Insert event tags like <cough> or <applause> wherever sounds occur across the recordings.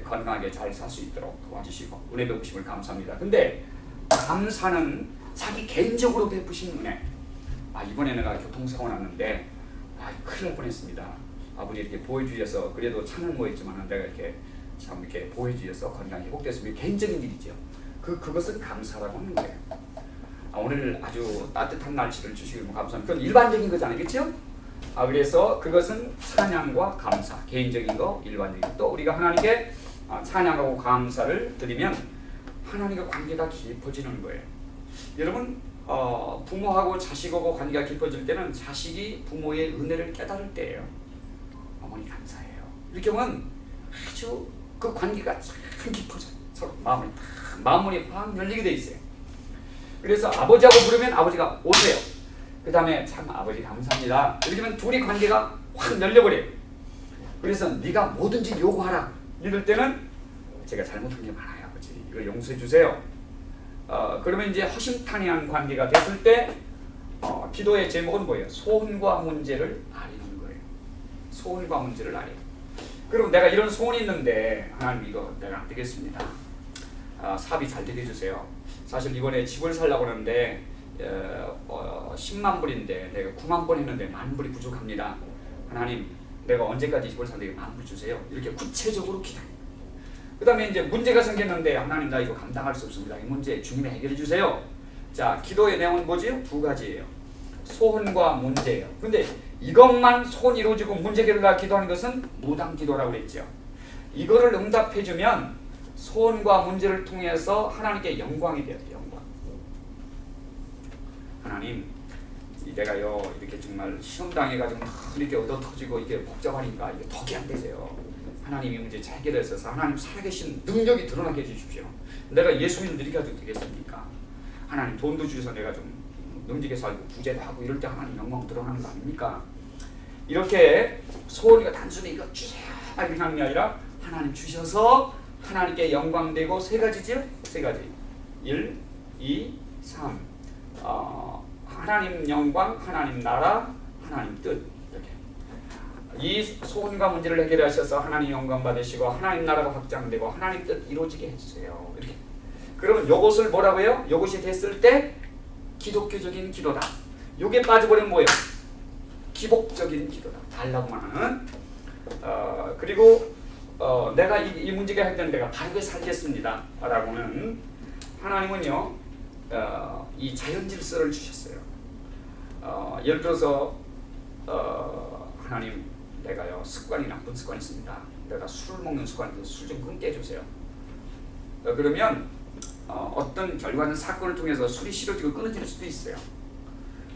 예, 건강하게 잘 살 수 있도록 도와주시고 은혜 베푸심을 감사합니다. 근데 감사는 자기 개인적으로 베푸신 은혜. 아 이번에 내가 교통사고 났는데 아 큰일 날 뻔했습니다. 아버지 이렇게 보여주셔서 그래도 차는 뭐했지만 내가 이렇게 참 이렇게 보여주셔서 건강이 회복됐습니다. 개인적인 일이죠. 그 그것은 감사라고 하는 거예요. 아, 오늘 아주 따뜻한 날씨를 주시길 감사합니다. 그건 일반적인 거잖아요, 그렇죠? 아 그래서 그것은 찬양과 감사, 개인적인 거, 일반적인 거. 또 우리가 하나님께 아, 찬양하고 감사를 드리면 하나님과 관계가 깊어지는 거예요. 여러분 어, 부모하고 자식하고 관계가 깊어질 때는 자식이 부모의 은혜를 깨달을 때예요. 어머니 감사해요. 이렇게 하면 아주 그 관계가 참 깊어져. 서로 마음이 탁 마음문이 확 열리게 돼 있어요. 그래서 아버지하고 부르면 아버지가 오세요. 그 다음에 참 아버지 감사합니다. 이렇게 하면 둘이 관계가 확 열려버려요. 그래서 네가 뭐든지 요구하라. 이럴 때는 제가 잘못한 게 많아요 아버지. 이거 용서해 주세요. 어, 그러면 이제 허심탄회한 관계가 됐을 때 어, 기도의 제목은 뭐예요? 소원과 문제를 아리는 거예요. 소원과 문제를 아리. 그럼 내가 이런 소원이 있는데 하나님 이거 내가 안 되겠습니다. 아, 사업이 잘 되게 해주세요. 사실 이번에 집을 살려고 하는데 어, 어, 10만 불인데 내가 9만 번 했는데 만 불이 부족합니다. 하나님 내가 언제까지 집을 살게 만불 주세요. 이렇게 구체적으로 기도. 그 다음에 이제 문제가 생겼는데 하나님 나 이거 감당할 수 없습니다. 이 문제 주님이 해결해 주세요. 자 기도의 내용은 뭐지요? 두 가지예요. 소원과 문제예요. 근데 이것만 소원 이루어지고 문제 해결을 기도하는 것은 무당 기도라고 그랬죠. 이거를 응답해 주면 소원과 문제를 통해서 하나님께 영광이 돼요. 영광. 하나님 내가요 이렇게 정말 시험 당해가지고 이렇게 얻어 터지고 이게 복잡하니까 이게 덕이 안 되세요. 하나님이 문제 잘 해결해서 하나님 살아계신 능력이 드러나게 해주십시오. 내가 예수님 해도 되겠습니까? 하나님 돈도 주셔서 내가 좀 능지게 살고 부재도 하고 이럴 때 하나님 영광 드러나는 거 아닙니까? 이렇게 소원이가 단순히 이거 주세요 이렇게 게 아니라 하나님 주셔서 하나님께 영광되고 세 가지죠? 세 가지 1, 2, 3 어, 하나님 영광, 하나님 나라, 하나님 뜻이 소원과 문제를 해결하셔서 하나님 영광 받으시고 하나님 나라가 확장되고 하나님 뜻 이루어지게 해주세요. 이렇게. 그러면 이것을 뭐라고요? 이것이 됐을 때 기독교적인 기도다. 요게 빠져버리면 뭐예요? 기복적인 기도다. 달라고만 하는. 어, 그리고 어, 내가 이, 이 문제가 해결된 내가 바르게 살겠습니다. 라고는 하나님은요 어, 이 자연 질서를 주셨어요. 어, 예를 들어서 어, 하나님 내가요 습관이 나쁜 습관이 있습니다. 내가 술을 먹는 습관인데 술 좀 끊게 해주세요. 어, 그러면 어, 떤 결과는 사건을 통해서 술이 싫어지고 끊어질 수도 있어요.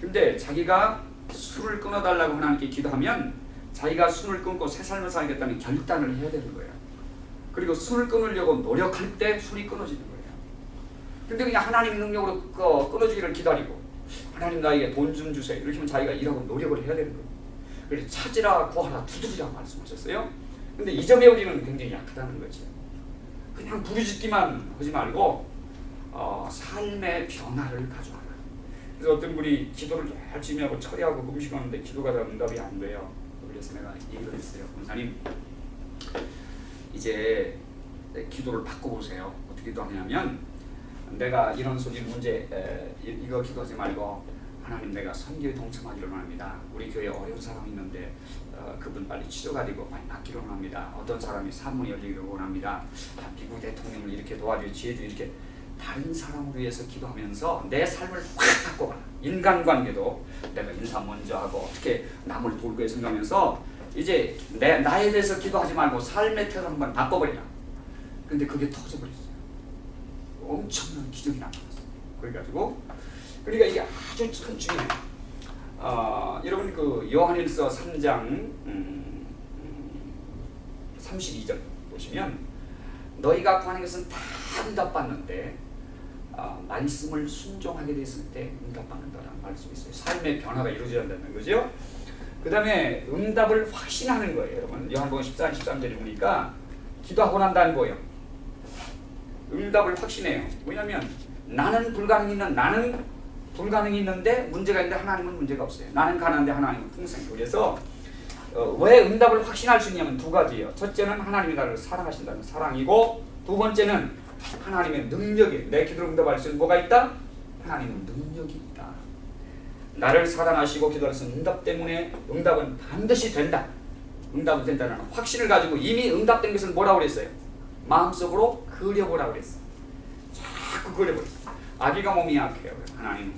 근데 자기가 술을 끊어달라고 하나님께 기도하면 자기가 술을 끊고 새 삶을 살겠다는 결단을 해야 되는 거예요. 그리고 술을 끊으려고 노력할 때 술이 끊어지는 거예요. 근데 그냥 하나님의 능력으로 끊어지기를 기다리고 하나님 나에게 돈 좀 주세요. 이렇게 하면 자기가 일하고 노력을 해야 되는 거예요. 그래서 찾으라 구하라 두드리라 말씀하셨어요. 근데 이 점에 우리는 굉장히 약하다는 거죠. 그냥 부르짖기만 하지 말고 어, 삶의 변화를 가져와라. 그래서 어떤 분이 기도를 열심히 하고 처리하고 금식하는데 기도가 다 응답이 안 돼요. 그래서 내가 얘기를 했어요. 권사님 이제 기도를 바꿔보세요. 어떻게 기도하냐면 내가 이런 소리 문제 에, 이거 기도하지 말고 하나님 내가 선교에 동참하기를 원합니다. 우리 교회 어려운 사람 있는데 어, 그분 빨리 치료가 되고 많이 낫기를 원합니다. 어떤 사람이 산문이 열리기를 원합니다. 미국 대통령을 이렇게 도와주 지혜주 이렇게 다른 사람을 위해서 기도하면서 내 삶을 확 바꿔봐. 인간관계도 내가 인사 먼저 하고 어떻게 남을 돌고 생각하면서 이제 내, 나에 대해서 기도하지 말고 삶의 태도 한번 바꿔버리라. 근데 그게 터져버렸어요. 엄청난 기적이 나타났어요. 그래가지고 그러니까 이게 아주 참 중요해요. 어, 여러분 그 요한일서 3장 음, 32절 보시면 너희가 구하는 것은 다 응답받는데 어, 말씀을 순종하게 됐을 때 응답받는다라는 말씀이 있어요. 삶의 변화가 이루어진다는 거죠. 그 다음에 응답을 확신하는 거예요. 여러분 요한복음 14, 13절에 보니까 기도하고 난 다음에 뭐예요? 응답을 확신해요. 왜냐하면 나는 불가능이 있는 나는 불가능이 있는데 문제가 있는데 하나님은 문제가 없어요. 나는 가난한데 하나님은 풍성해. 그래서 어, 왜 응답을 확신할 수 있냐면 두 가지예요. 첫째는 하나님이 나를 사랑하신다는 사랑이고 두 번째는 하나님의 능력이 내 기도를 응답할 수 있는 뭐가 있다? 하나님은 능력이 있다. 나를 사랑하시고 기도하신 응답 때문에 응답은 반드시 된다. 응답은 된다는 확신을 가지고 이미 응답된 것을 뭐라고 그랬어요? 마음속으로 그려보라고 그랬어. 자꾸 그려버렸어. 아기가 몸이 약해요. 하나님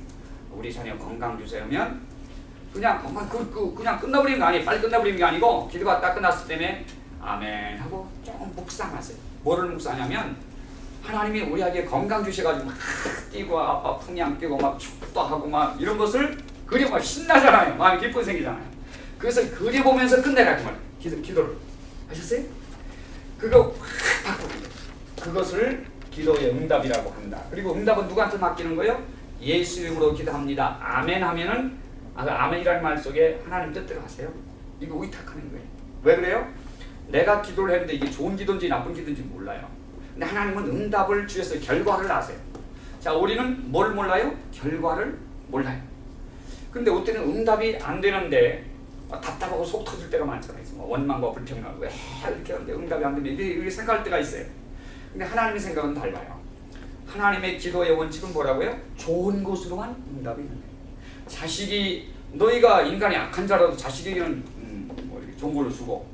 우리 자녀 건강 주세요면 그냥 건강 그, 그, 그냥 끝나버리는 거 아니에요. 빨리 끝나버리는 게 아니고 기도가 딱 끝났을 때에 아멘 하고 조금 묵상하세요. 뭐를 묵상하냐면 하나님이 우리 아기에 건강 주셔가지고 막 뛰고 아빠 풍냥 뛰고 막 축도 하고 막 이런 것을 그려봐 신나잖아요. 마음이 기쁨 생기잖아요. 그것을 그려보면서 끝내라고 말이에요. 기도, 기도를 하셨어요? 그거 확 거예요. 그것을 기도의 응답이라고 한다. 그리고 응답은 누구한테 맡기는 거예요? 예수 이름으로 기도합니다. 아멘 하면은 아, 그 아멘이라는 말 속에 하나님 뜻대로 하세요. 이거 의탁하는 거예요. 왜 그래요? 내가 기도를 했는데 이게 좋은 기도인지 나쁜 기도인지 몰라요. 근데 하나님은 응답을 주셔서 결과를 아세요. 자, 우리는 뭘 몰라요? 결과를 몰라요. 근데 어때는 응답이 안 되는데 막 답답하고 속 터질 때가 많잖아요. 뭐 원망과 불평하고 왜 이렇게 하는데 응답이 안 되면 이렇게 생각할 때가 있어요. 근데 하나님의 생각은 달라요. 하나님의 기도의 원칙은 뭐라고요? 좋은 곳으로만 응답이 있는 거예요. 자식이 너희가 인간이 악한 자라도 자식에게는 음, 뭐 이렇게 좋은 걸로 주고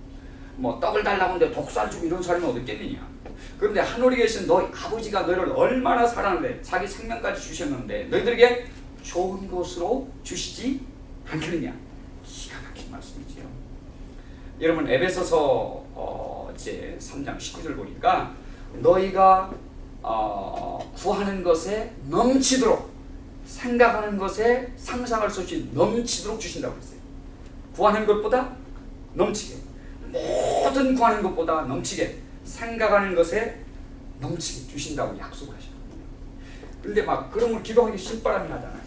뭐 떡을 달라고 하는데 독살 주고 이런 사람이 어디 있겠느냐. 그런데 하늘에 계신 너희 아버지가 너희를 얼마나 사랑하는데 자기 생명까지 주셨는데 너희들에게 좋은 곳으로 주시지 않겠느냐. 기가 막힌 말씀이지요. 여러분 에베소서 어, 이제 3장 19절 보니까 너희가 어, 구하는 것에 넘치도록 생각하는 것에 상상할 수 없이 넘치도록 주신다고 했어요. 구하는 것보다 넘치게 모든 구하는 것보다 넘치게 생각하는 것에 넘치게 주신다고 약속을 하셨거든요. 그런데 막 그러면 기도하기 신바람이 나잖아요.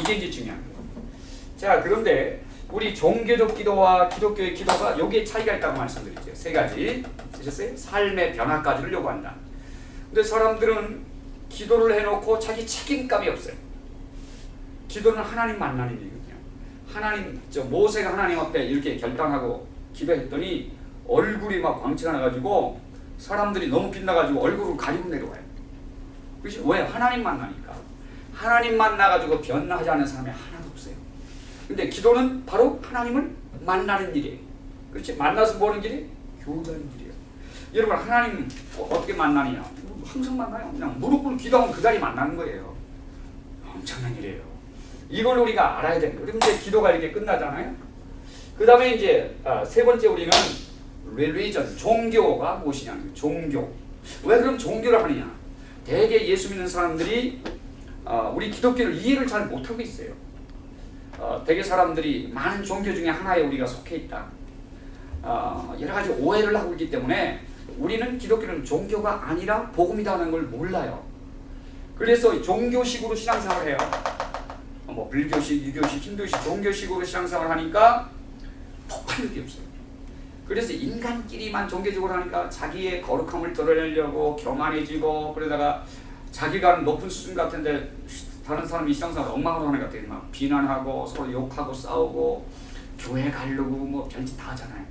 이게 이제 중요한 거예요. 자 그런데 우리 종교적 기도와 기독교의 기도가 여기에 차이가 있다고 말씀드리죠. 세 가지 되셨어요? 삶의 변화까지를 요구한다. 근데 사람들은 기도를 해놓고 자기 책임감이 없어요. 기도는 하나님 만나는 일이거든요. 하나님 저 모세가 하나님 앞에 이렇게 결단하고 기도했더니 얼굴이 막 광채가 나가지고 사람들이 너무 빛나가지고 얼굴을 가리고 내려와요. 그것이 왜 하나님 만나니까 하나님 만나가지고 변화하지 않은 사람이 하나도 없어요. 근데 기도는 바로 하나님을 만나는 일이에요. 그렇지? 만나서 보는 길이 교제하는 길이에요. 여러분 하나님 어떻게 만나느냐? 항상 만나요. 그냥 무릎 꿇고 기도하면 그 자리 만나는 거예요. 엄청난 일이에요. 이걸 우리가 알아야. 그럼 이제 기도가 이렇게 끝나잖아요. 그 다음에 이제 아, 세 번째 우리는 religion, 종교가 무엇이냐? 종교. 왜 그럼 종교를 하느냐? 대개 예수 믿는 사람들이 어, 우리 기독교를 이해를 잘 못하고 있어요. 어, 대개 사람들이 많은 종교 중에 하나에 우리가 속해 있다. 어, 여러 가지 오해를 하고 있기 때문에 우리는 기독교는 종교가 아니라 복음이라는 걸 몰라요. 그래서 종교식으로 신앙생활을 해요. 어, 뭐 불교식, 유교식, 힌두식, 종교식으로 신앙생활을 하니까 폭발력이 없어요. 그래서 인간끼리만 종교적으로 하니까 자기의 거룩함을 드러내려고 교만해지고 그러다가 자기가 높은 수준 같은데 다른 사람이 신앙생활 엉망으로 하는 것 같아요. 막 비난하고 서로 욕하고 싸우고 교회 가려고 뭐 별짓 다 하잖아요.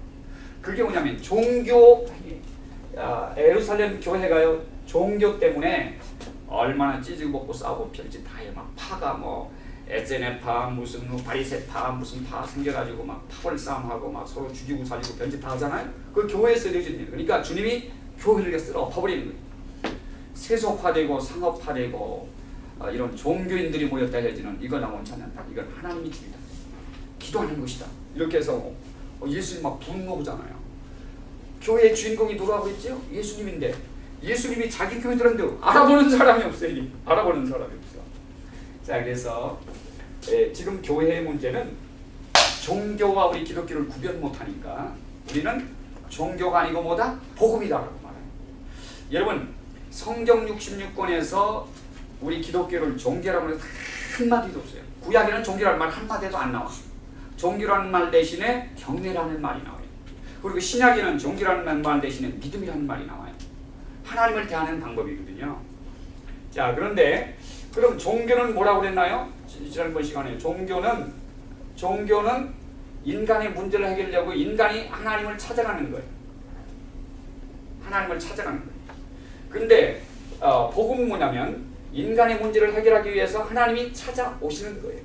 그게 뭐냐면 종교 아, 에루살렘 교회가요 종교 때문에 얼마나 찌지고 먹고 싸우고 별짓 다 해요. 막 파가 뭐 에세네파 무슨 뭐 바리세파 무슨 파 생겨가지고 막 파벌 싸움하고 막 서로 죽이고 살리고 별짓 다 하잖아요. 그 교회에서 이루어진 일. 그러니까 주님이 교회를 쓸어 엎어버리는 거예요. 세속화되고 상업화되고 어, 이런 종교인들이 모였다 해야지는 이건 원치 않는다. 이건 하나님이 집이다. 기도하는 것이다. 이렇게 해서 어, 예수님 막 분노하잖아요. 교회의 주인공이 누구라고 했죠? 예수님인데 예수님이 자기 교회 들었는데 알아보는 사람이 없어요. 알아보는 사람이 없어. 자 그래서 예, 지금 교회의 문제는 종교와 우리 기독교를 구별 못하니까 우리는 종교가 아니고 뭐다? 복음이다라고 말해요. 여러분 성경 66권에서 우리 기독교를 종교라고 해서 한마디도 없어요. 구약에는 종교라는 말 한마디도 안 나와. 종교라는 말 대신에 경외라는 말이 나와요. 그리고 신약에는 종교라는 말 대신에 믿음이라는 말이 나와요. 하나님을 대하는 방법이거든요. 자 그런데 그럼 종교는 뭐라고 그랬나요? 지난번 시간에 종교는 종교는 인간의 문제를 해결하려고 인간이 하나님을 찾아가는 거예요. 하나님을 찾아가는 거예요. 근데 어, 복음은 뭐냐면 인간의 문제를 해결하기 위해서 하나님이 찾아오시는 거예요.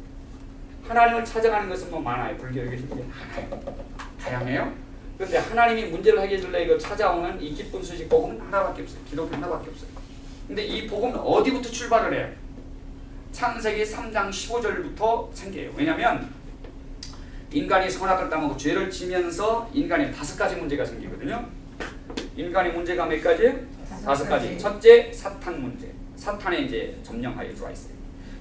하나님을 찾아가는 것은 뭐 많아요. 불교에 계신 게 하나요. 다양해요. 그런데 하나님이 문제를 해결하려 이거 찾아오는 이 기쁜 소식 복음은 하나밖에 없어요. 기독교 하나밖에 없어요. 근데 이 복음은 어디부터 출발을 해요? 창세기 3장 15절부터 생겨요. 왜냐하면 인간이 선악을 따먹고 죄를 지면서 인간의 다섯 가지 문제가 생기거든요. 인간의 문제가 몇 가지예요? 다섯 가지. 첫째, 사탄 문제. 사탄에 이제 점령하여 들어와 있어요.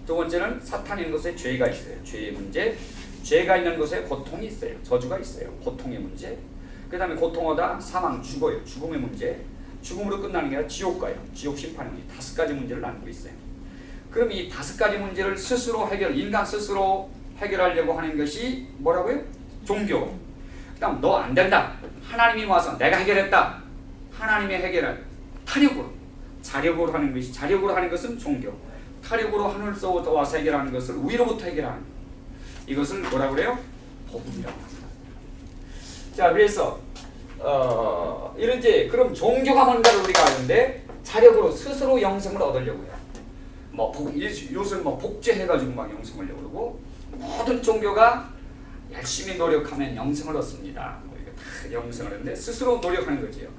두 번째는 사탄이 있는 곳에 죄가 있어요. 죄의 문제. 죄가 있는 곳에 고통이 있어요. 저주가 있어요. 고통의 문제. 그 다음에 고통하다 사망, 죽어요. 죽음의 문제. 죽음으로 끝나는 게 아니라 지옥 가요. 지옥 심판의 문제. 다섯 가지 문제를 나누고 있어요. 그럼 이 다섯 가지 문제를 스스로 해결, 인간 스스로 해결하려고 하는 것이 뭐라고요? 종교. 그 다음 너 안 된다. 하나님이 와서 내가 해결했다. 하나님이 해결할 타력으로, 자력으로 하는 것이 자력으로 하는 것은 종교. 타력으로 하늘서부터 와서 해결하는 것을 위로부터 해결하는 것. 이것을 뭐라 그래요? 복음이라고 합니다. 자, 그래서 어, 이런 이제 그럼 종교가 뭔가를 우리가 아는데 자력으로 스스로 영성을 얻으려고 해요. 뭐 복, 요즘 뭐 복제해가지고 막 영성을 얻으려고 모든 종교가 열심히 노력하면 영성을 얻습니다. 뭐 이거 다 영성을 얻는데 스스로 노력하는 거지요.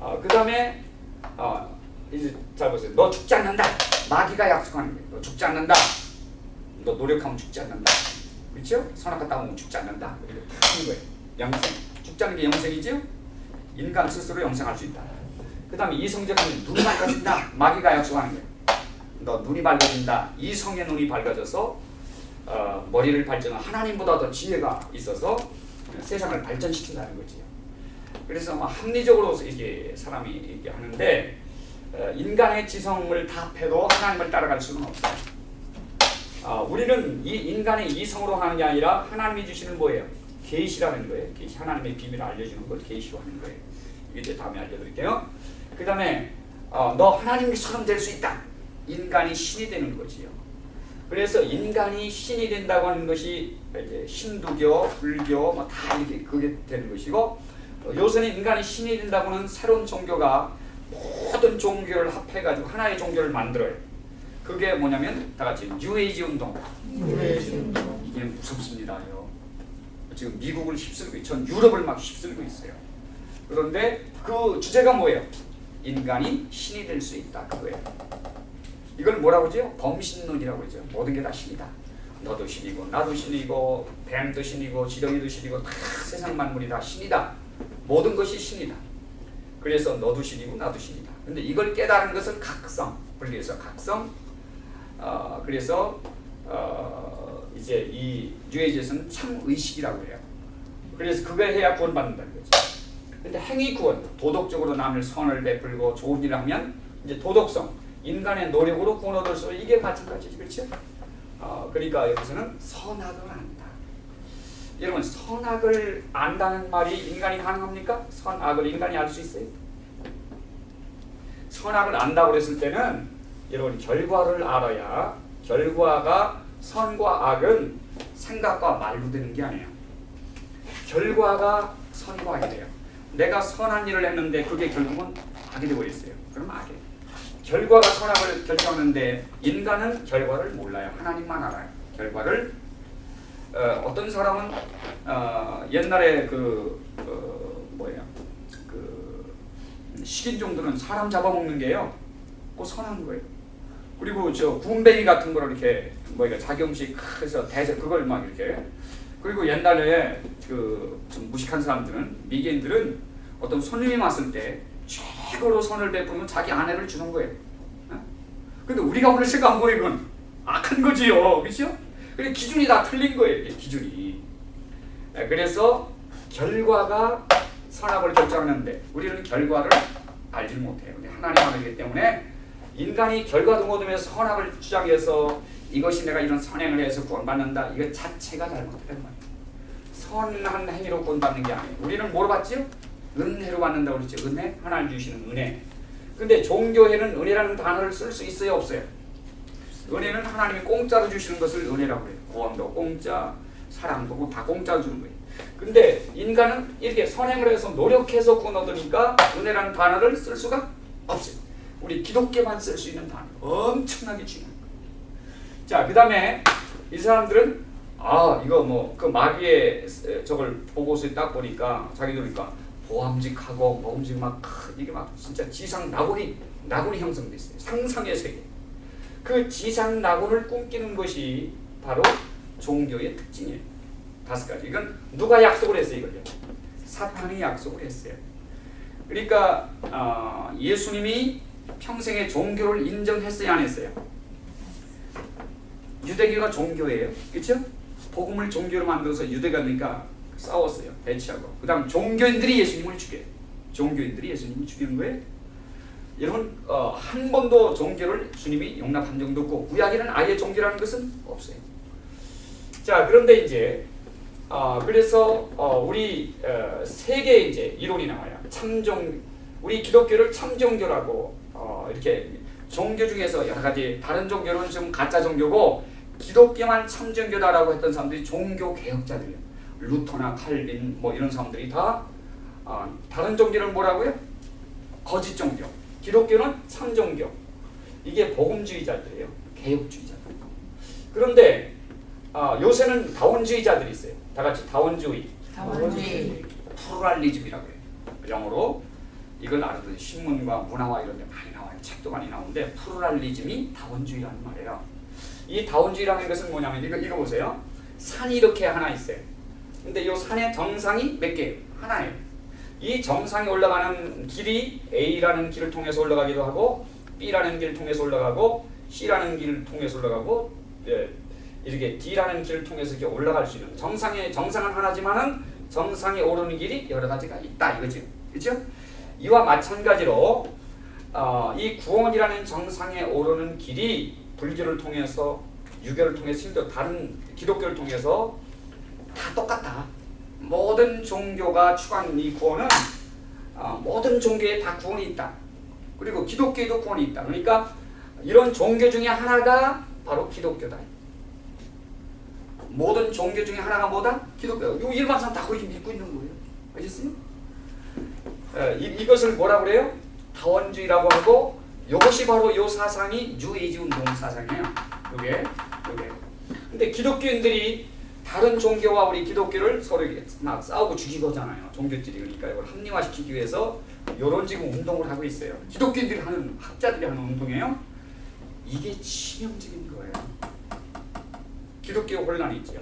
어, 그 다음에 어, 이제 잘 보세요. 너 죽지 않는다. 마귀가 약속하는 거예요. 너 죽지 않는다. 너 노력하면 죽지 않는다. 그렇죠? 선악과 따먹으면 죽지 않는다. 이렇게 다 하는 거예요. 영생. 죽지 않는 게 영생이죠? 인간 스스로 영생할 수 있다. 그 다음에 이성적인 눈이 밝아진다. 마귀가 약속하는 거예요. 너 눈이 밝아진다. 이 성의 눈이 밝아져서 어, 머리를 발전한 하나님보다 더 지혜가 있어서 세상을 발전시킨다는 거지요. 그래서 뭐 합리적으로 이게 사람이 이렇게 하는데 어, 인간의 지성을 다 패도 하나님을 따라갈 수는 없어요. 어, 우리는 이 인간의 이성으로 하는 게 아니라 하나님이 주시는 뭐예요? 계시라는 거예요. 계시 하나님의 비밀을 알려주는 걸 계시로 하는 거예요. 이제 다음에 알려드릴게요. 그 다음에 어, 너 하나님처럼 될 수 있다. 인간이 신이 되는 거지요. 그래서 인간이 신이 된다고 하는 것이 이제 힌두교, 불교 뭐 다 이렇게 그게 되는 것이고 어, 요새는 인간이 신이 된다고는 새로운 종교가 모든 종교를 합해가지고 하나의 종교를 만들어요. 그게 뭐냐면 다 같이 뉴에이지 운동. 이게 무섭습니다요. 지금 미국을 휩쓸고 전 유럽을 막 휩쓸고 있어요. 그런데 그 주제가 뭐예요? 인간이 신이 될 수 있다 그거예요. 이걸 뭐라고 하죠? 범신론이라고 하죠. 모든 게 다 신이다. 너도 신이고 나도 신이고 뱀도 신이고 지렁이도 신이고 다 세상 만물이 다 신이다. 모든 것이 신이다. 그래서 너도 신이고 나도 신이다. 근데 이걸 깨달은 것은 각성. 불교에서 각성. 어, 그래서 어, 이제 이 뉴에이지에서는 참 의식이라고 해요. 그래서 그걸 해야 구원받는다는 거죠. 근데 행위 구원, 도덕적으로 남을 선을 베풀고 좋은 일을 하면 이제 도덕성, 인간의 노력으로 구원 얻을 수 이게 마찬가지지 그렇죠? 어, 그러니까 여기서는 선악을 안다. 여러분 선악을 안다는 말이 인간이 가능합니까? 선악을 인간이 알 수 있어요? 선악을 안다고 그랬을 때는 여러분 결과를 알아야 결과가 선과 악은 생각과 말로 되는 게 아니에요. 결과가 선과 악이 돼요. 내가 선한 일을 했는데 그게 결국은 악이 되어버렸어요. 그럼 악이에요. 결과가 선악을 결정하는데 인간은 결과를 몰라요. 하나님만 알아요. 결과를 어, 떤 사람은 어, 옛날에 그 어, 뭐예요? 그 식인 종들은 사람 잡아먹는 게요. 꼭 선한 거예요. 그리고 저 군뱅이 같은 거를 이렇게 자기 음식 해서 대접 그걸 막 이렇게 그리고 옛날에 그 좀 무식한 사람들은 미개인들은 어떤 손님이 왔을 때 최고로 선을 베푸면 자기 아내를 주는 거예요. 어? 근데 우리가 오늘 생각한 거예요, 이건 악한 거지요, 그렇죠? 근데 기준이 다 틀린 거예요, 기준이. 네, 그래서 결과가 선악을 결정하는데 우리는 결과를 알지 못해요. 하나님 알기 때문에 인간이 결과도 얻으면서 선악을 주장해서 이것이 내가 이런 선행을 해서 구원받는다. 이거 자체가 잘못된 거예요. 선한 행위로 구원받는 게 아니에요. 우리는 뭐로 받지요? 은혜로 받는다고 그랬죠. 은혜? 하나님 주시는 은혜. 근데 종교에는 은혜라는 단어를 쓸 수 있어요? 없어요? 은혜는 하나님이 공짜로 주시는 것을 은혜라고 해요. 구원도 공짜, 사랑도 뭐다 공짜로 주는 거예요. 근데 인간은 이렇게 선행을 해서 노력해서 구원 얻으니까 은혜라는 단어를 쓸 수가 없어요. 우리 기독교만 쓸 수 있는 단어. 엄청나게 중요한 거예요. 자, 그 다음에 이 사람들은 아 이거 뭐 그 마귀의 저걸 보고서 딱 보니까 자기들 그러니까 보암직하고 먹음직 막 크, 이게 막 진짜 지상 낙원이 낙원이 형성돼 있어요. 상상의 세계. 그 지상 낙원을 꿈꾸는 것이 바로 종교의 특징이에요. 다섯 가지. 이건 누가 약속을 했어요, 이걸요? 사탄이 약속을 했어요. 그러니까 어, 예수님이 평생의 종교를 인정했어요, 안 했어요? 유대교가 종교예요, 그렇죠? 복음을 종교로 만들어서 유대가니까 싸웠어요, 배치하고. 그 다음 종교인들이 예수님을 죽여요. 종교인들이 예수님을 죽이는 거예요. 여러분 어, 한 번도 종교를 주님이 용납한 적도 없고 구약에는 아예 종교라는 것은 없어요. 자 그런데 이제 어, 그래서 어, 우리 어, 세계 이제 이론이 나와요. 참종 우리 기독교를 참종교라고 어, 이렇게 종교 중에서 여러 가지 다른 종교는 좀 가짜 종교고 기독교만 참종교다라고 했던 사람들이 종교 개혁자들이에요. 루터나 칼빈 뭐 이런 사람들이 다 어, 다른 종교는 뭐라고요? 거짓 종교. 기독교는 참종교. 이게 복음주의자들이에요. 개혁주의자들. 그런데 아, 요새는 다원주의자들이 있어요. 다 같이 다원주의. 다원주의. 플루랄리즘이라고 해요. 영어로 이걸 알아두세요. 신문과 문화와 이런 데 많이. 책도 많이 나오는데 플루랄리즘이 다원주의라는 말이에요. 이 다원주의라는 것은 뭐냐면 이거 이거 보세요. 산이 이렇게 하나 있어요. 근데 이 산의 정상이 몇 개예요? 하나예요. 이 정상에 올라가는 길이 A라는 길을 통해서 올라가기도 하고 B라는 길을 통해서 올라가고 C라는 길을 통해서 올라가고 예, 이렇게 D라는 길을 통해서 이렇게 올라갈 수 있는 정상의 정상은 하나지만은 정상에 오르는 길이 여러 가지가 있다 이거죠. 그렇죠? 이와 마찬가지로 어, 이 구원이라는 정상에 오르는 길이 불교를 통해서 유교를 통해서 심지어 다른 기독교를 통해서 다 똑같다. 모든 종교가 추구하는 이 구원은 어, 모든 종교에 다 구원이 있다. 그리고 기독교에도 구원이 있다. 그러니까 이런 종교 중에 하나가 바로 기독교다. 모든 종교 중에 하나가 뭐다? 기독교. 이 일반 사람 다 그렇게 믿고 있는 거예요. 에, 이, 이것을 뭐라 그래요? 다원주의라고 하고 이것이 바로 이 사상이 뉴에이지 운동 사상이에요. 이게 이게. 근데 기독교인들이 다른 종교와 우리 기독교를 서로 막 싸우고 죽이고잖아요. 종교끼리 그러니까 이걸 합리화시키기 위해서 이런 지금 운동을 하고 있어요. 기독교인들이 하는 학자들이 하는 운동이에요. 이게 치명적인 거예요. 기독교 혼란이 있죠.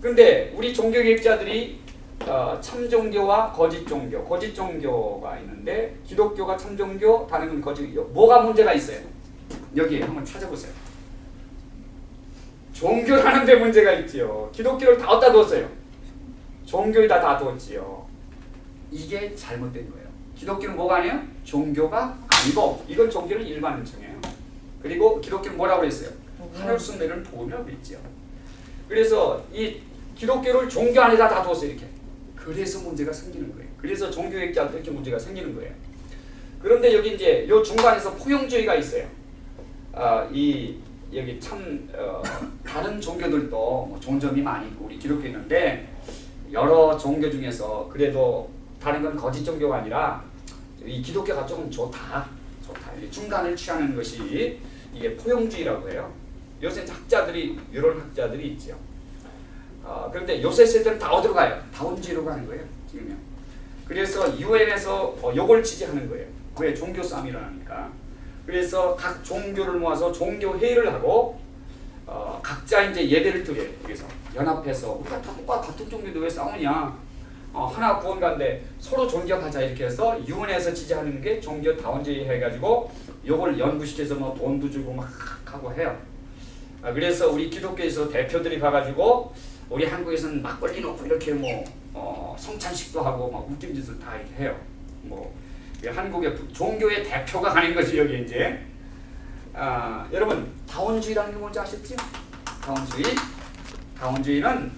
근데 우리 종교개혁자들이 어, 참종교와 거짓 종교, 거짓 종교가 있는데 기독교가 참종교, 다른 건 거짓 교 뭐가 문제가 있어요? 여기 한번 찾아보세요. 종교라는 데 문제가 있지요. 기독교를 다 어디다 두었어요? 종교에다 다 두었지요. 이게 잘못된 거예요. 기독교는 뭐가 아니에요? 종교가 아니고 이건 종교는 일반 은총이에요. 그리고 기독교는 뭐라고 그랬어요? 하늘 순례를 복음이라고 했지요. 그래서 이 기독교를 종교 안에다 다 두었어요. 이렇게. 그래서 문제가 생기는 거예요. 그래서 종교학자들 이렇게 문제가 생기는 거예요. 그런데 여기 이제 요 중간에서 포용주의가 있어요. 아, 이 여기 참 어, 다른 종교들도 뭐 종점이 많이 있고 우리 기독교 있는데 여러 종교 중에서 그래도 다른 건 거짓 종교가 아니라 이 기독교가 조금 좋다, 좋다. 이 중간을 취하는 것이 이게 포용주의라고 해요. 요새 학자들이 이런 학자들이 있죠. 어, 그런데 요새 세대는 다 어디로 가요? 다원주의로 가는 거예요. 지금요. 그래서 유엔에서 어, 요걸 지지하는 거예요. 왜 종교 싸움이 일어나니까. 그래서 각 종교를 모아서 종교 회의를 하고 어, 각자 이제 예배를 드려요. 여기서 연합해서 우리가 다 같은 종교인데 왜 싸우냐? 어, 하나 구원가인데 서로 존경하자 이렇게 해서 유엔에서 지지하는 게 종교 다원주의 해가지고 요걸 연구시켜서 뭐 돈도 주고 막 하고 해요. 아, 그래서 우리 기독교에서 대표들이 가가지고 우리 한국에서는 막걸리 놓고 이렇게 뭐 어, 성찬식도 하고 막 웃긴 짓을 다 해요. 뭐 한국의 종교의 대표가 가는 것이 여기 이제 아, 여러분 다원주의라는 게 뭔지 아셨죠? 다원주의 다원주의는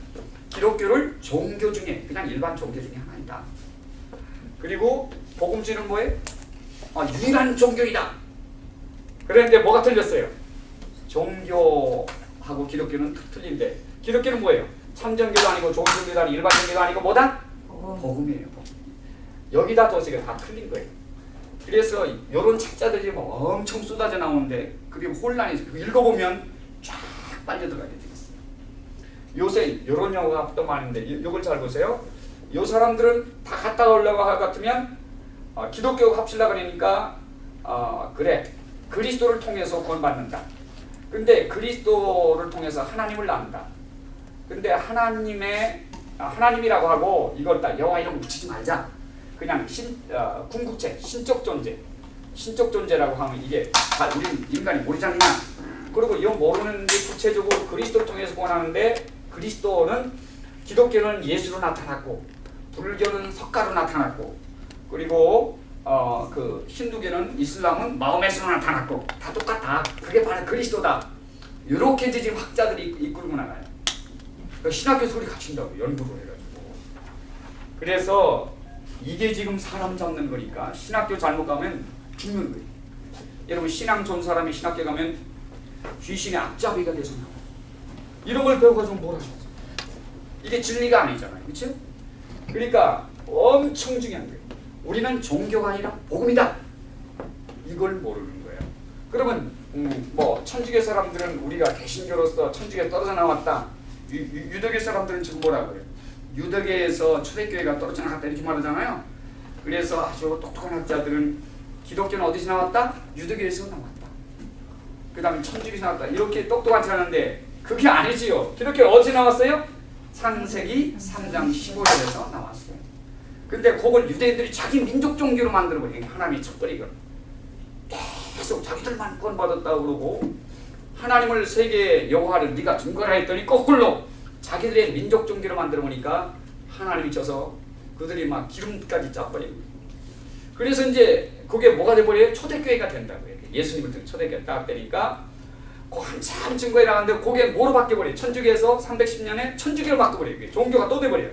기독교를 종교 중에 그냥 일반 종교 중에 하나이다. 그리고 복음주의는 뭐예요? 아, 유일한 종교이다. 그런데 뭐가 틀렸어요? 종교 하고 기독교는 틀린데 기독교는 뭐예요? 참정교도 아니고 종교도 아니고 일반 종교도 아니고 뭐다? 복음이에요. 복음. 여기다 도시가 다 틀린 거예요. 그래서 이런 책자들이 뭐 엄청 쏟아져 나오는데 그게 혼란이 그 읽어보면 쫙 빨려 들어가게 돼 있어요. 요새 이런 영화가 또 많은데 이- 이걸 잘 보세요. 요 사람들은 다 갔다 오려고 할 것 같으면 어, 기독교 합치려고 그러니까 어, 그래 그리스도를 통해서 구원받는다. 근데 그리스도를 통해서 하나님을 안다. 근데 하나님의 아, 하나님이라고 하고 이걸 딱 여호와 이름 붙이지 말자. 그냥 신 어, 궁극체 신적 존재 신적 존재라고 하면 이게 다 우리 인간이 모르잖냐. 그리고 이 모르는 게 구체적으로 그리스도를 통해서 구원하는데 그리스도는 기독교는 예수로 나타났고 불교는 석가로 나타났고 그리고 어 그 힌두교는 이슬람은 마음에서 나타났고 다 똑같다. 그게 바로 그리스도다. 이렇게 지금 학자들이 이끌고 나가요. 그 신학교 소리 갖춘다고 연구를 해가지고. 그래서 이게 지금 사람 잡는 거니까 신학교 잘못 가면 죽는 거예요. 여러분 신앙 좋은 사람이 신학교 가면 귀신의 앞잡이가 돼서 나와요. 이런 걸 배워가지고 뭘 하셨어요? 이게 진리가 아니잖아요. 그렇죠? 그러니까 엄청 중요한 거예요. 우리는 종교가 아니라 복음이다. 이걸 모르는 거예요. 그러면 음, 뭐 천주교 사람들은 우리가 개신교로서 천주교에 떨어져 나왔다. 유, 유, 유대교 사람들은 지금 뭐라고 그래요? 유대교에서 초대교회가 떨어져 나갔다 이렇게 말하잖아요. 그래서 아주 똑똑한 학자들은 기독교는 어디서 나왔다? 유대교에서 나왔다. 그 다음에 천주교에서 나왔다. 이렇게 똑똑하지 않은데 그게 아니지요. 기독교 어디서 나왔어요? 창세기 3장 15절에서 나왔어요. 근데 그걸 유대인들이 자기 민족 종교로 만들어버린 하나님이 첫거리가 계속 자기들만 구원받았다고 그러고 하나님을 세계 여호와를 네가 증거라 했더니 거꾸로 자기들의 민족 종교로 만들어 보니까 하나님이 쳐서 그들이 막 기름까지 짜버리고 그래서 이제 그게 뭐가 돼버려요? 초대교회가 된다고요. 예수님을 초대교회 딱 되니까 그 한참 증거에 나갔는데 그게 뭐로 바뀌어버려요? 천주교에서 310년에 천주교로 바뀌어버려요. 종교가 또 돼버려요.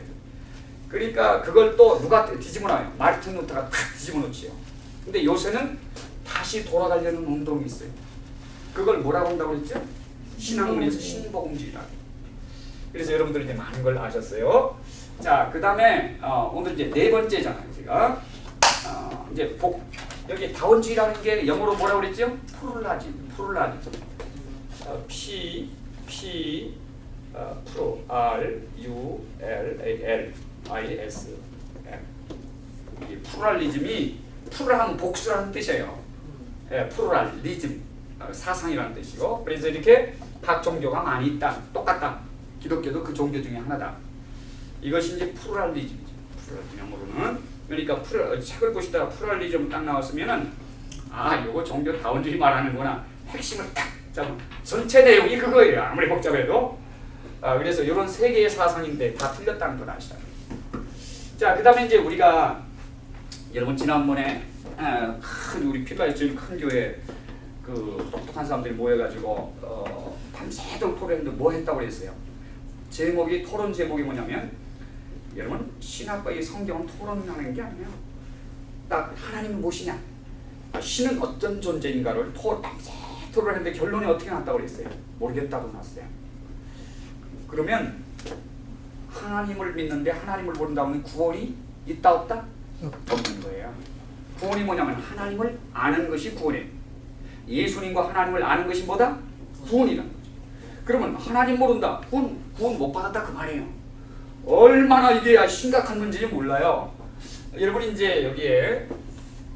그러니까 그걸 또 누가 뒤집어 놔요? 마르틴 루터가 탁 뒤집어 놓지요. 근데 요새는 다시 돌아가려는 운동이 있어요. 그걸 뭐라고 한다고 했죠? 신학문에서 신복음주의라고. 그래서 여러분들 이제 많은 걸 아셨어요. 자, 그 다음에 어, 오늘 이제 네 번째잖아요, 제가. 어, 이제 복 여기 다원주의라는 게 영어로 뭐라고 그랬죠? pluralism, pluralism. 어, P P 어, 프로 R U L A L I S M. 이 pluralism이 plural하면 복수라는 뜻이에요. 예, pluralism 어, 사상이라는 뜻이고 그래서 이렇게 각 종교가 많이 있다, 똑같다. 기독교도 그 종교 중에 하나다. 이것이 이제 pluralism이죠. pluralism 영어로는 그러니까 plu, 책을 보시다가 pluralism 딱 나왔으면은 아, 이거 종교 다원주의 말하는구나. 핵심을 딱 잡은 전체 내용이 그거예요. 아무리 복잡해도. 아, 그래서 이런 세 개의 사상인데 다 틀렸다는 걸 아시다. 자, 그 다음에 이제 우리가 여러분 지난번에 아, 큰 우리 필라의 제일 큰 교회 그 똑똑한 사람들이 모여가지고 어, 밤새도록 토론했는데 뭐 했다고 그랬어요? 제목이 토론 제목이 뭐냐면 여러분 신학과 이 성경은 토론하는 게 아니에요. 딱 하나님은 무엇이냐? 신은 어떤 존재인가를 토 밤새 토론했는데 결론이 어떻게 났다고 그랬어요? 모르겠다고 났어요. 그러면 하나님을 믿는데 하나님을 모른다면 구원이 있다 없다? 없는 거예요. 구원이 뭐냐면 하나님을 아는 것이 구원이에요. 예수님과 하나님을 아는 것이 뭐다? 구원이라는 거죠. 그러면 하나님 모른다. 구원, 구원 못 받았다 그 말이에요. 얼마나 이게 심각한 문제인지 몰라요. 여러분 이제 여기에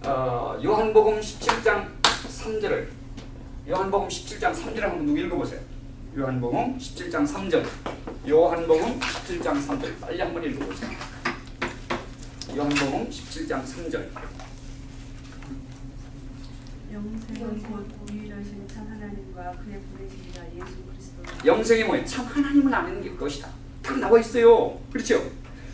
어, 요한복음 17장 3절을 요한복음 17장 3절을 한번 읽어보세요. 요한복음 17장 3절 요한복음 17장 3절 빨리 한번 읽어보세요. 요한복음 17장 3절 영생이 뭐예요? 참 하나님을 아는 게 것이다. 딱 나와 있어요. 그렇죠?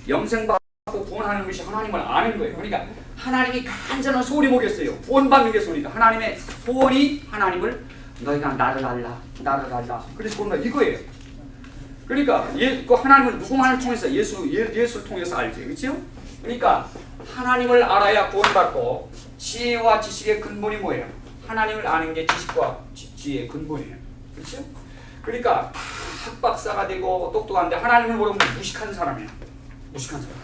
영생 받고 구원하는 것이 하나님을 아는 거예요. 그러니까 하나님이 간절한 소원이 뭐겠어요? 구원받는 게 소원이다. 하나님의 소원이 하나님을 너희가 나를 알라, 나를 알라. 그래서 구원받 이거예요. 그러니까 예, 그 하나님을 누구만을 통해서 예수 예, 예수를 통해서 알지, 그렇죠? 그러니까 하나님을 알아야 구원받고 지혜와 지식의 근본이 뭐예요? 하나님을 아는 게 지식과 지, 지혜의 근본이에요, 그렇죠? 그러니까 다 학박사가 되고 똑똑한데 하나님을 모르면 무식한 사람이야. 무식한 사람.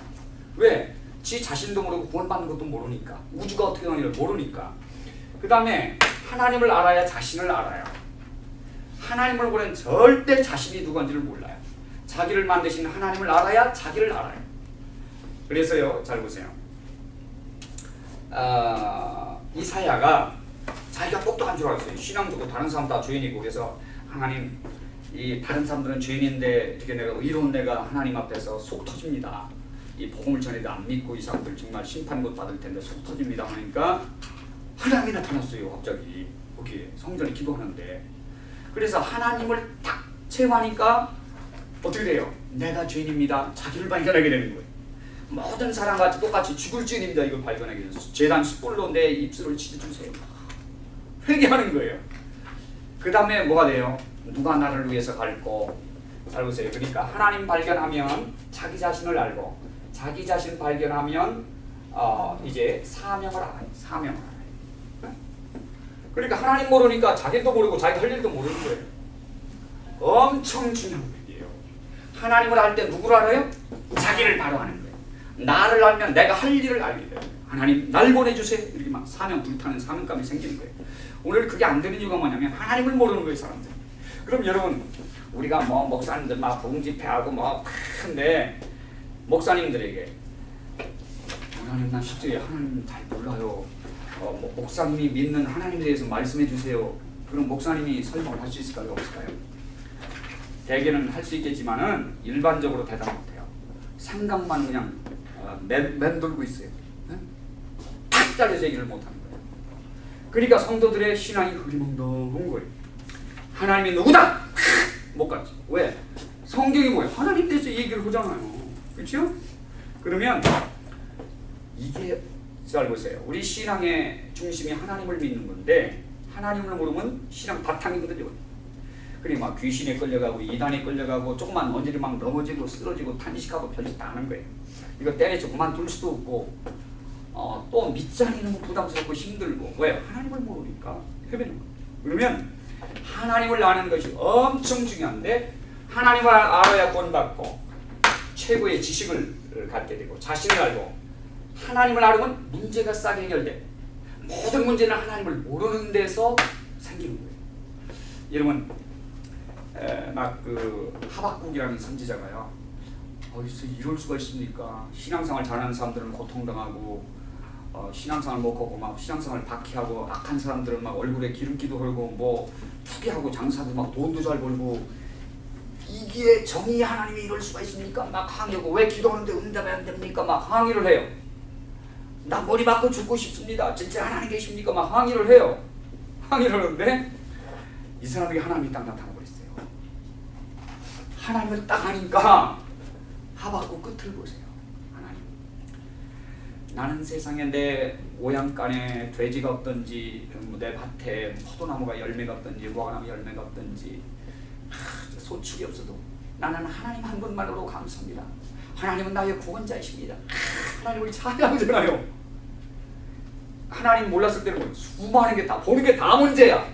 왜? 지 자신도 모르고 구원받는 것도 모르니까. 우주가 어떻게 되는지를 모르니까. 그 다음에 하나님을 알아야 자신을 알아요. 하나님을 모르면 절대 자신이 누구인지를 몰라요. 자기를 만드신 하나님을 알아야 자기를 알아요. 그래서요, 잘 보세요. 아, 이사야가 자기가 똑똑한 줄 알았어요. 신앙도 다른 사람 다 죄인이고 그래서 하나님 이 다른 사람들은 죄인인데 이렇게 내가 의로운 내가 하나님 앞에서 속 터집니다. 이 복음을 전해도 안 믿고 이 사람들 정말 심판못 받을 텐데 속 터집니다 하니까 하나님이 나타났어요. 갑자기 거기 성전에 기도하는데 그래서 하나님을 딱 체험하니까 어떻게 돼요? 내가 죄인입니다. 자기를 발견하게 되는 거예요. 모든 사람과 똑같이 죽을 죄인입니다. 이걸 발견하게 돼서 재단 숯불로 내 입술을 치주세요. 회개하는 거예요. 그 다음에 뭐가 돼요? 누가 나를 위해서 갈고 잘 보세요. 그러니까 하나님 발견하면 자기 자신을 알고 자기 자신 발견하면 어, 이제 사명을 알아요. 사명을 알아요. 네? 그러니까 하나님 모르니까 자기도 모르고 자기 할 일도 모르는 거예요. 엄청 중요한 얘기예요. 하나님을 알 때 누구를 알아요? 자기를 바로 아는 거예요. 나를 알면 내가 할 일을 알게 돼요. 하나님 날 보내주세요. 이렇게 막 사명 불타는 사명감이 생기는 거예요. 오늘 그게 안 되는 이유가 뭐냐면 하나님을 모르는 거예요 사람들. 그럼 여러분 우리가 뭐 목사님들 막 봉집회하고 뭐 큰데 목사님들에게 하나님 난 실제 하나님 잘 몰라요. 어, 뭐 목사님이 믿는 하나님에 대해서 말씀해 주세요. 그럼 목사님이 설명을 할 수 있을까요? 없을까요? 대개는 할 수 있겠지만은 일반적으로 대답 못해요. 생각만 그냥 어, 맴, 맴돌고 있어요. 네? 탁 잘려서 얘기를 못하는 거예요. 그러니까 성도들의 신앙이 흐리멍덩한 거예요. 하나님이 누구다? 못 갔지. 왜? 성경이 뭐예요? 하나님 대해서 얘기를 하잖아요. 그렇죠? 그러면 이게 잘 보세요. 우리 신앙의 중심이 하나님을 믿는 건데 하나님을 모르면 신앙 바탕이 흔들려. 그리 막 귀신에 끌려가고 이단에 끌려가고 조금만 언제를 막 넘어지고 쓰러지고 탄식하고 별짓 다 하는 거예요. 이거 때려서 그만둘 수도 없고 어, 또 않으면 부담스럽고 힘들고 왜? 하나님을 모르니까 헤매는 거예요. 그러면 하나님을 아는 것이 엄청 중요한데 하나님을 알아야 구원받고 최고의 지식을 갖게 되고 자신을 알고 하나님을 알으면 문제가 싸게 해결돼. 모든 문제는 하나님을 모르는 데서 생기는 거예요. 여러분 막 그 하박국이라는 선지자가요. 어디서 이럴 수가 있습니까? 신앙생활 잘하는 사람들은 고통당하고 어, 신앙생활 못하고 막 신앙생활 박해하고 악한 사람들은 막 얼굴에 기름기도 흘고 뭐 투기하고 장사도 막 돈도 잘 벌고 이게 정의 하나님이 이럴 수가 있습니까? 막 항의하고 왜 기도하는데 응답이 안 됩니까? 막 항의를 해요. 나 머리 맞고 죽고 싶습니다. 진짜 하나님 계십니까? 막 항의를 해요. 항의를 하는데 이 사람에게 하나님이 딱 나타나. 하나님을 딱 하니까 하박국 끝을 보세요. 하나님. 나는 세상에 내 오양간에 돼지가 없든지 뭐내 밭에 포도나무가 열매가 없든지 무화과나무 열매가 없든지 하, 소축이 없어도 나는 하나님 한 분만으로 감사합니다. 하나님은 나의 구원자이십니다. 하나님을 찬양하잖아요. 하나님 몰랐을 때는 뭐 수많은 게 다 보는 게 다 문제야.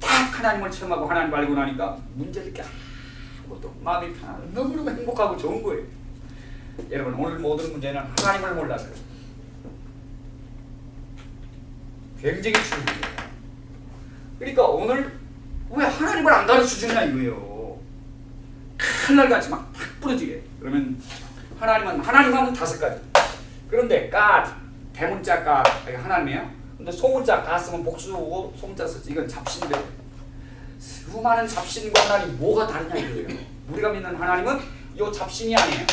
딱 하나님을 체험하고 하나님 알고 나니까 문제를 게 것도 마음이 편하고 너무너무 행복하고 좋은 거예요. 여러분 오늘 모든 문제는 하나님을 몰라서요. 굉장히 중요해요. 그러니까 오늘 왜 하나님을 안 가르쳐 주냐 이거예요. 칼날 같이 막탁 부러지게. 그러면 하나님은 하나님 하면 다섯 가지. 그런데 가 대문자 가 하나님이에요. 근데 소문자 가 쓰면 복수고 소문자 쓰지 이건 잡신데 수많은 잡신과 하나님 뭐가 다르냐 이거예요. 우리가 믿는 하나님은 요 잡신이 아니에요.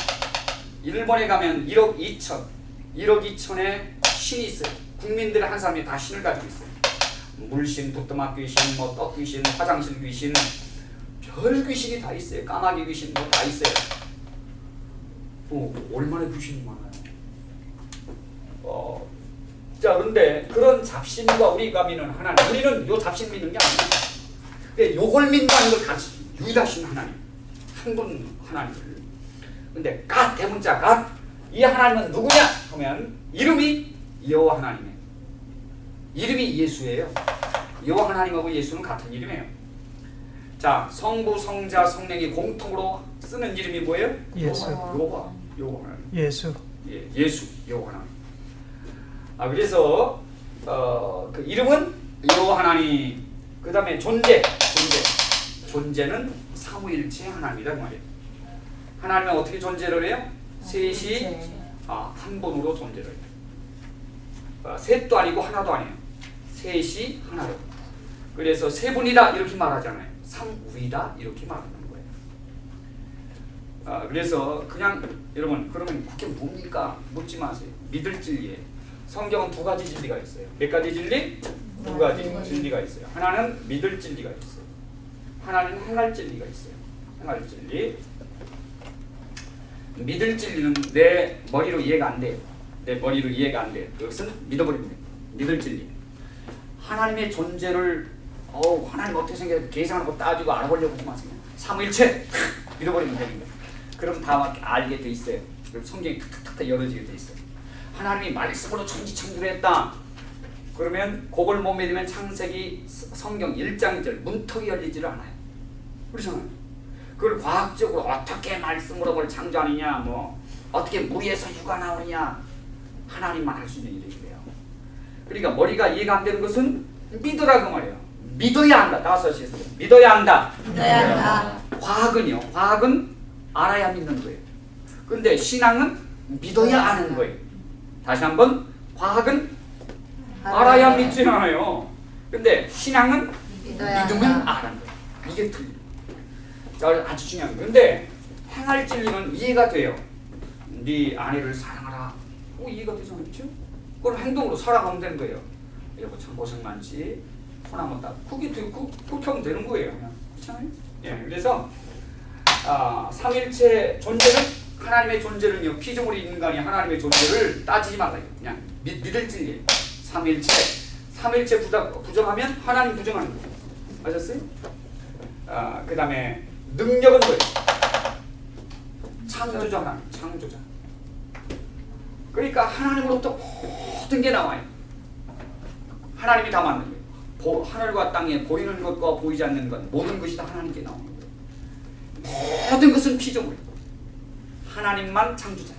일본에 가면 1억 2천, 1억 2천의 신이 있어요. 국민들 한 사람이 다 신을 가지고 있어요. 물신, 부뚜막 귀신, 뭐 떡 귀신, 화장실 귀신, 별 귀신이 다 있어요. 까마귀 귀신 뭐 다 있어요. 어, 얼마나 귀신이 많아요. 어, 자, 그런데 그런 잡신과 우리가 믿는 하나님, 우리는 요 잡신 믿는 게 아니에요. 근데 요걸 믿는다는 걸 같이 유일하신 하나님, 한 분 하나님을. 근데 갓 대문자 갓, 이 하나님은 누구냐? 하면 이름이 여호와 하나님이에요. 이름이 예수예요. 여호와 하나님하고 예수는 같은 이름이에요. 자, 성부, 성자, 성령이 공통으로 쓰는 이름이 뭐예요? 예수. 여호와, 여호와 하나님. 예수. 예, 예수, 여호와 하나님. 아 그래서 어, 그 이름은 여호와 하나님. 그 다음에 존재, 존재, 존재는 삼위일체 하나님이다 그 말이에요. 하나님은 어떻게 존재를 해요? 셋이 아, 한 분으로 존재를 해요. 아, 셋도 아니고 하나도 아니에요. 셋이 하나로. 그래서 세 분이다 이렇게 말하잖아요. 삼위다 이렇게 말하는 거예요. 아, 그래서 그냥 여러분 그러면 그게 뭡니까? 묻지 마세요. 믿을 진리에 성경은 두 가지 진리가 있어요. 몇 가지 진리? 두 가지 진리가 있어요. 하나는 믿을 진리가 있어요. 하나는 행할 진리가 있어요. 행할 진리. 믿을 진리는 내 머리로 이해가 안 돼요. 내 머리로 이해가 안 돼요. 그것은 믿어버립니다. 믿을 진리. 하나님의 존재를 어우 하나님 어떻게 생겨 계산하고 따지고 알아보려고 하지 마세요. 삼일체 <laughs> 믿어버리면 거예요. 그럼 다막 알게 돼 있어요. 그럼 성경이 탁탁탁 열어지게 돼 있어요. 하나님이 말씀으로 천지창조했다. 그러면 그걸 못 믿으면 창세기 서- 성경 1장 1절 문턱이 열리지를 않아요. 그렇잖아요. 그걸 과학적으로 어떻게 말씀으로 뭘 창조하느냐 뭐 어떻게 무리에서 육아 나오느냐 하나님만 할 수 있는 일이래요. 그러니까 머리가 이해가 안 되는 것은 믿으라고 말이에요. 믿어야 한다. 다섯 시에서 믿어야 한다. 믿어야 한다. 과학은요. 과학은 알아야 믿는 거예요. 근데 신앙은 믿어야 아는 거예요. 다시 한번 과학은 알아야 믿지 않아요. 근데 신앙은 믿어야 한다. 아는 거예요. 이게. 자, 아주 중요한 거. 근데 행할 진리는 이해가 돼요. 네 아내를 사랑하라. 어, 이해가 되잖아요. 그렇죠? 그걸 행동으로 살아가면 되는 거예요. 여보 참 고생 많지. 손 한번 딱. 그게 되고 그, 그렇게 하면 되는 거예요. 그렇잖아요? 예, 그래서 아, 삼일체 존재는 하나님의 존재는요 피조물이 인간이 하나님의 존재를 따지지 말라 그냥 믿, 믿을 진리 삼일체 삼일체 부정, 부정 하면 하나님 부정하는 거예요 아셨어요? 아, 그 다음에 능력은 뭐예요? 창조자 하나님 창조자 그러니까 하나님으로부터 모든 게 나와요 하나님이 다 만든 거예요 보, 하늘과 땅에 보이는 것과 보이지 않는 것 모든 것이 다 하나님께 나오는 거예요 모든 것은 피조물이에요. 하나님만 창조자예요. 이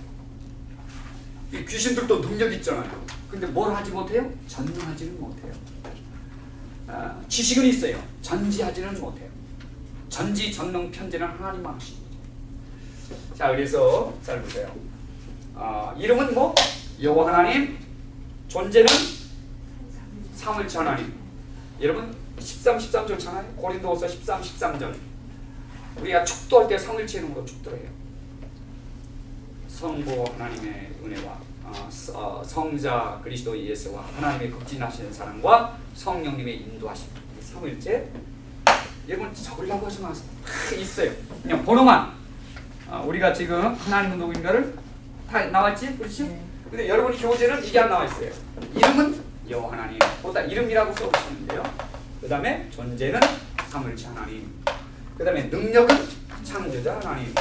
귀신들도 능력 있잖아요. 근데 뭘 하지 못해요? 전능하지는 못해요. 아, 지식은 있어요. 전지하지는 못해요. 전지 전능 편재는 하나님만 하십니다. 자 그래서 잘 보세요. 아, 이름은 뭐? 여호와 하나님. 존재는 삼일체 하나님. 여러분 13, 13절 잖아요. 고린도후서 13, 13절. 우리가 축도할 때 성일체 이름으로 축도해요. 성부 하나님의 은혜와 어, 서- 어, 성자 그리스도 예수와 하나님의 극진하신 사랑과 성령님의 인도하심 삼일체 여러분 적으려고 하지 마세요. 다 있어요. 그냥 번호만 어, 우리가 지금 하나님은 누구인가를 다 나왔지, 그렇지? 근데 여러분이 교재는 이게 안 나와 있어요. 이름은 여호와 하나님. 보다 이름이라고 써주시는데요. 그 다음에 존재는 삼일체 하나님. 그 다음에 능력은 창조자 하나님.